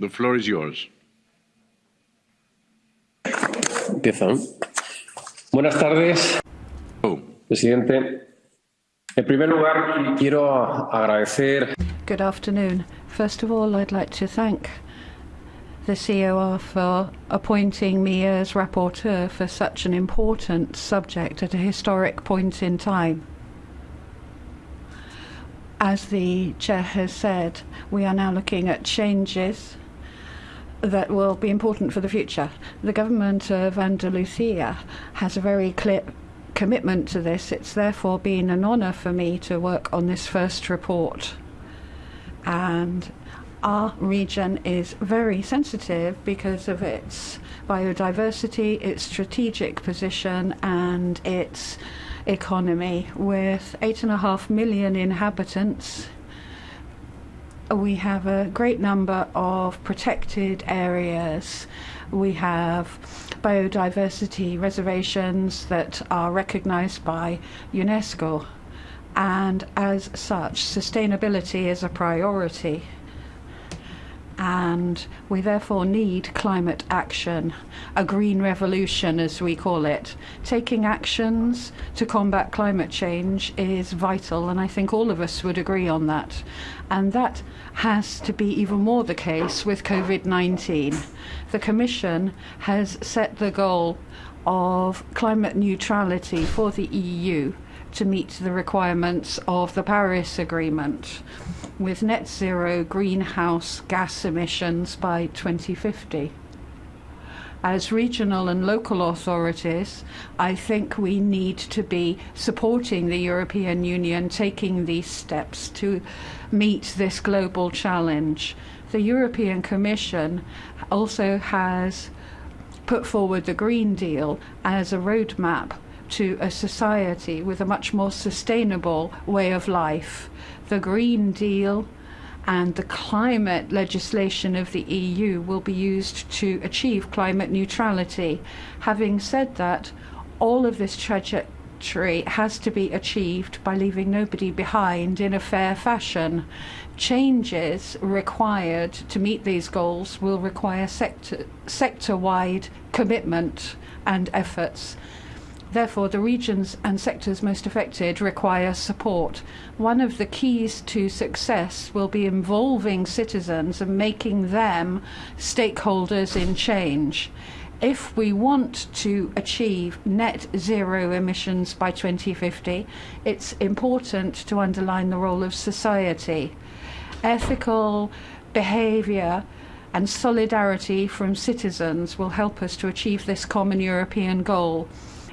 The floor is yours. Empiezo. Buenas tardes, Oh, presidente. En primer lugar, quiero agradecer Good afternoon. First of all, I'd like to thank the COR for appointing me as rapporteur for such an important subject at a historic point in time. As the chair has said, we are now looking at changes that will be important for the future. The government of Andalusia has a very clear commitment to this. It's therefore been an honour for me to work on this first report. And our region is very sensitive because of its biodiversity, its strategic position, and its economy. With eight and a half million inhabitants, we have a great number of protected areas. We have biodiversity reservations that are recognized by UNESCO. And as such, sustainability is a priority. And we therefore need climate action, a green revolution, as we call it. Taking actions to combat climate change is vital, and I think all of us would agree on that. And that has to be even more the case with COVID 19. The Commission has set the goal of climate neutrality for the EU to meet the requirements of the Paris Agreement with net zero greenhouse gas emissions by 2050. As regional and local authorities, I think we need to be supporting the European Union taking these steps to meet this global challenge. The European Commission also has put forward the Green Deal as a roadmap to a society with a much more sustainable way of life. The Green Deal and the climate legislation of the EU will be used to achieve climate neutrality. Having said that, all of this trajectory has to be achieved by leaving nobody behind in a fair fashion. Changes required to meet these goals will require sector sector wide commitment and efforts. Therefore, the regions and sectors most affected require support. One of the keys to success will be involving citizens and making them stakeholders in change. If we want to achieve net zero emissions by 2050, it's important to underline the role of society. Ethical behaviour and solidarity from citizens will help us to achieve this common European goal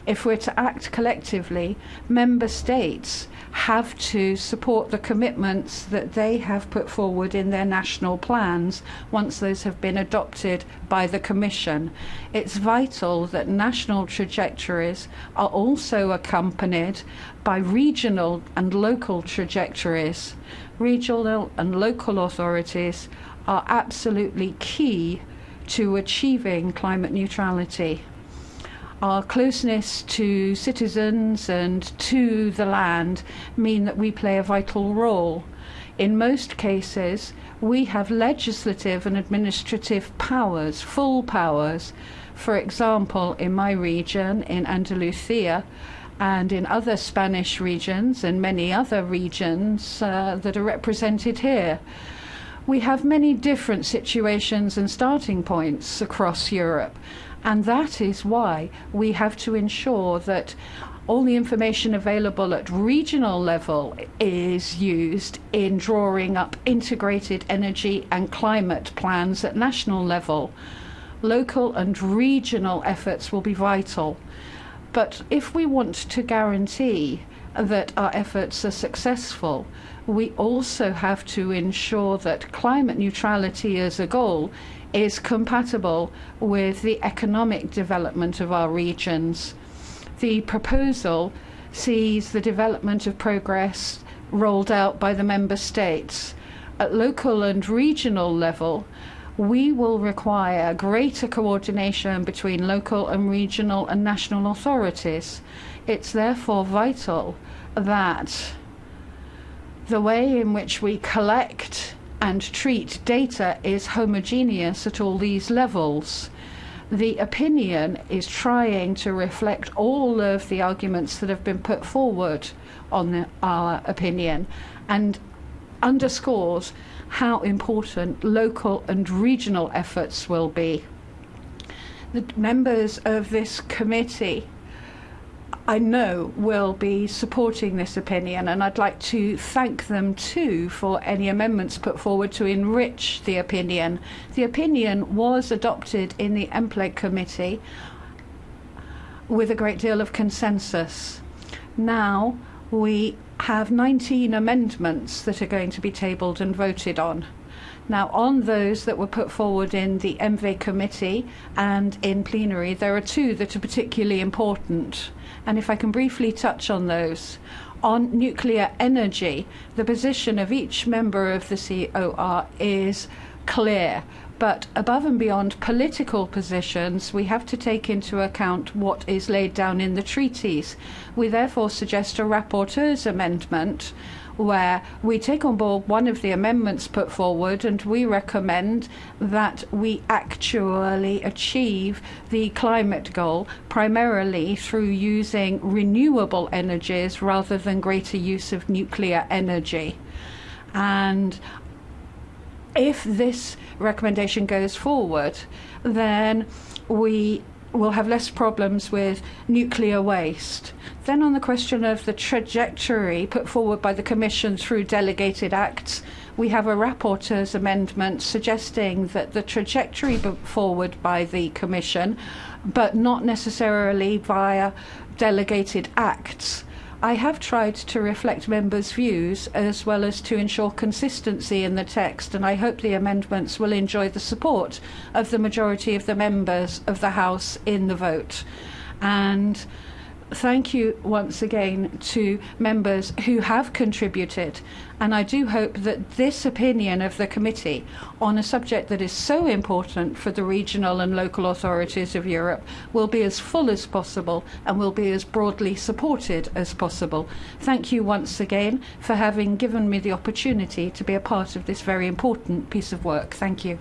if we're to act collectively, member states have to support the commitments that they have put forward in their national plans once those have been adopted by the Commission. It's vital that national trajectories are also accompanied by regional and local trajectories. Regional and local authorities are absolutely key to achieving climate neutrality our closeness to citizens and to the land mean that we play a vital role. In most cases, we have legislative and administrative powers, full powers. For example, in my region, in Andalusia, and in other Spanish regions and many other regions uh, that are represented here. We have many different situations and starting points across Europe, and that is why we have to ensure that all the information available at regional level is used in drawing up integrated energy and climate plans at national level. Local and regional efforts will be vital. But if we want to guarantee that our efforts are successful, we also have to ensure that climate neutrality as a goal is compatible with the economic development of our regions. The proposal sees the development of progress rolled out by the member states. At local and regional level, we will require greater coordination between local and regional and national authorities. It's therefore vital that the way in which we collect and treat data is homogeneous at all these levels. The opinion is trying to reflect all of the arguments that have been put forward on the, our opinion and underscores how important local and regional efforts will be. The members of this committee I know will be supporting this opinion, and I'd like to thank them too for any amendments put forward to enrich the opinion. The opinion was adopted in the MPLEG committee with a great deal of consensus. Now we have 19 amendments that are going to be tabled and voted on. Now, on those that were put forward in the ENVE committee and in plenary, there are two that are particularly important. And if I can briefly touch on those. On nuclear energy, the position of each member of the COR is clear. But above and beyond political positions, we have to take into account what is laid down in the treaties. We therefore suggest a rapporteur's amendment where we take on board one of the amendments put forward and we recommend that we actually achieve the climate goal primarily through using renewable energies rather than greater use of nuclear energy. And if this recommendation goes forward, then we will have less problems with nuclear waste. Then, on the question of the trajectory put forward by the Commission through delegated acts, we have a rapporteur's amendment suggesting that the trajectory put forward by the Commission, but not necessarily via delegated acts, I have tried to reflect members' views as well as to ensure consistency in the text, and I hope the amendments will enjoy the support of the majority of the members of the House in the vote. And thank you once again to members who have contributed. And I do hope that this opinion of the committee on a subject that is so important for the regional and local authorities of Europe will be as full as possible and will be as broadly supported as possible. Thank you once again for having given me the opportunity to be a part of this very important piece of work. Thank you.